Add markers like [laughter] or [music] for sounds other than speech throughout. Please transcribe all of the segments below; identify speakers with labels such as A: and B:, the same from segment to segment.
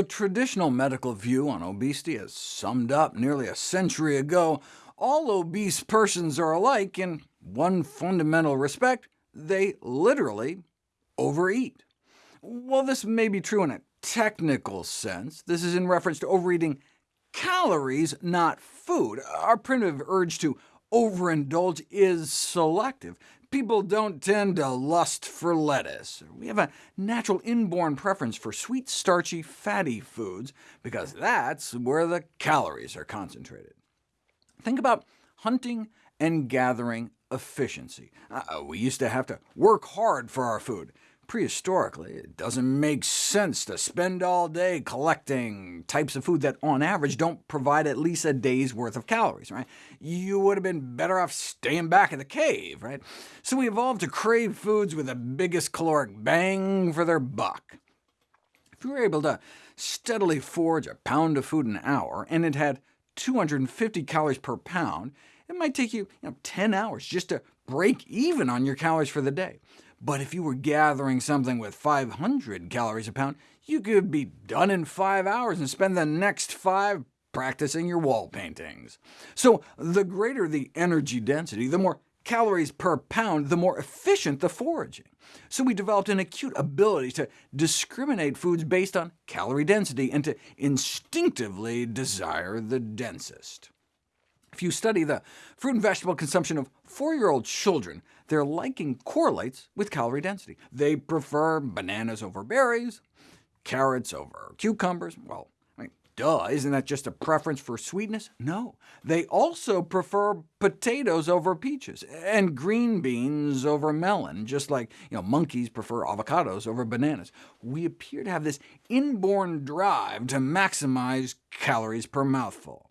A: The traditional medical view on obesity is summed up nearly a century ago. All obese persons are alike in one fundamental respect. They literally overeat. While this may be true in a technical sense, this is in reference to overeating calories, not food. Our primitive urge to overindulge is selective. People don't tend to lust for lettuce. We have a natural inborn preference for sweet, starchy, fatty foods, because that's where the calories are concentrated. Think about hunting and gathering efficiency. Uh, we used to have to work hard for our food. Prehistorically, it doesn't make sense to spend all day collecting types of food that, on average, don't provide at least a day's worth of calories. Right? You would have been better off staying back in the cave. Right? So we evolved to crave foods with the biggest caloric bang for their buck. If you were able to steadily forage a pound of food an hour, and it had 250 calories per pound, it might take you, you know, 10 hours just to break even on your calories for the day. But if you were gathering something with 500 calories a pound, you could be done in five hours and spend the next five practicing your wall paintings. So the greater the energy density, the more calories per pound, the more efficient the foraging. So we developed an acute ability to discriminate foods based on calorie density, and to instinctively desire the densest. If you study the fruit and vegetable consumption of four-year-old children, their liking correlates with calorie density. They prefer bananas over berries, carrots over cucumbers. Well, I mean, duh, isn't that just a preference for sweetness? No. They also prefer potatoes over peaches, and green beans over melon, just like you know, monkeys prefer avocados over bananas. We appear to have this inborn drive to maximize calories per mouthful.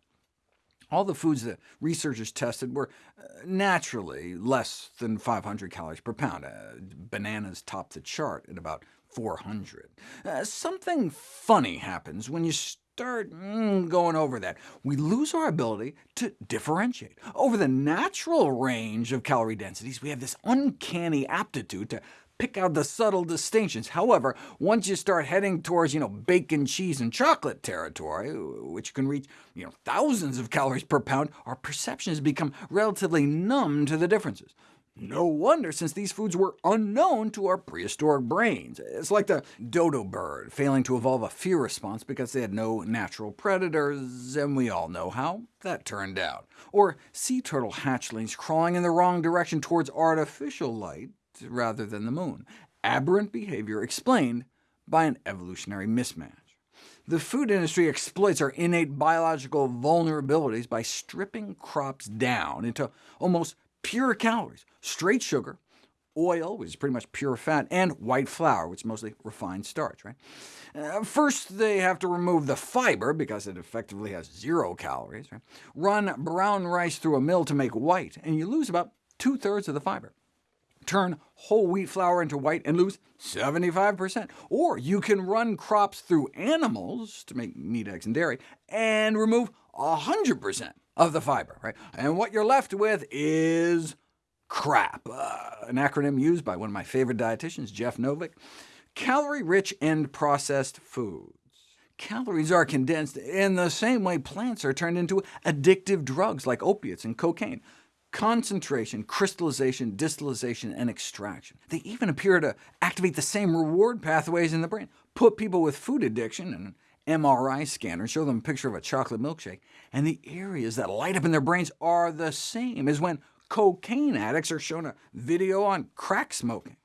A: All the foods that researchers tested were uh, naturally less than 500 calories per pound. Uh, bananas topped the chart at about 400. Uh, something funny happens when you start mm, going over that. We lose our ability to differentiate. Over the natural range of calorie densities, we have this uncanny aptitude to pick out the subtle distinctions. However, once you start heading towards you know, bacon, cheese, and chocolate territory, which can reach you know, thousands of calories per pound, our perceptions become relatively numb to the differences. No wonder, since these foods were unknown to our prehistoric brains. It's like the dodo bird failing to evolve a fear response because they had no natural predators, and we all know how that turned out. Or sea turtle hatchlings crawling in the wrong direction towards artificial light rather than the moon. Aberrant behavior explained by an evolutionary mismatch. The food industry exploits our innate biological vulnerabilities by stripping crops down into almost pure calories, straight sugar, oil, which is pretty much pure fat, and white flour, which is mostly refined starch. Right? Uh, first, they have to remove the fiber, because it effectively has zero calories. Right? Run brown rice through a mill to make white, and you lose about two-thirds of the fiber turn whole wheat flour into white and lose 75%. Or you can run crops through animals to make meat, eggs, and dairy, and remove 100% of the fiber. Right? And what you're left with is CRAP, uh, an acronym used by one of my favorite dietitians, Jeff Novick. Calorie-rich and processed foods. Calories are condensed in the same way plants are turned into addictive drugs like opiates and cocaine concentration, crystallization, distillation, and extraction. They even appear to activate the same reward pathways in the brain. Put people with food addiction in an MRI scanner, show them a picture of a chocolate milkshake, and the areas that light up in their brains are the same as when cocaine addicts are shown a video on crack smoking.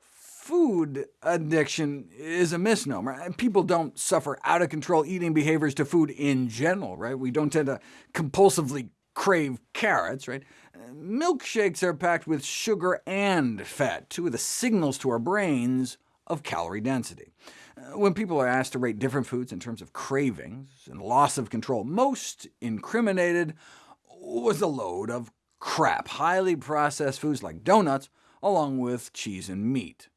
A: Food addiction is a misnomer. People don't suffer out-of-control eating behaviors to food in general. Right? We don't tend to compulsively crave carrots, right? Milkshakes are packed with sugar and fat, two of the signals to our brains of calorie density. Uh, when people are asked to rate different foods in terms of cravings and loss of control, most incriminated was a load of crap, highly processed foods like donuts, along with cheese and meat.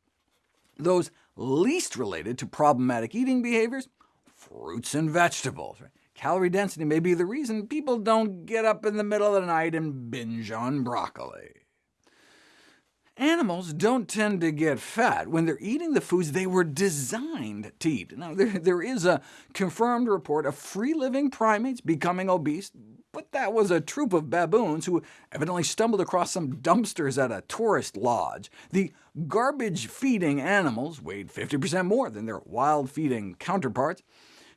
A: Those least related to problematic eating behaviors, fruits and vegetables. Right? Calorie density may be the reason people don't get up in the middle of the night and binge on broccoli. Animals don't tend to get fat when they're eating the foods they were designed to eat. Now, [laughs] there, there is a confirmed report of free-living primates becoming obese, but that was a troop of baboons who evidently stumbled across some dumpsters at a tourist lodge. The garbage-feeding animals weighed 50% more than their wild-feeding counterparts.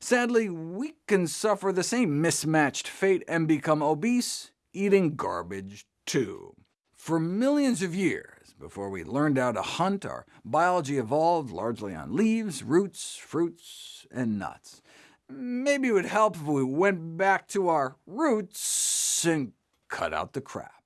A: Sadly, we can suffer the same mismatched fate and become obese eating garbage too. For millions of years, before we learned how to hunt, our biology evolved largely on leaves, roots, fruits, and nuts. Maybe it would help if we went back to our roots and cut out the crap.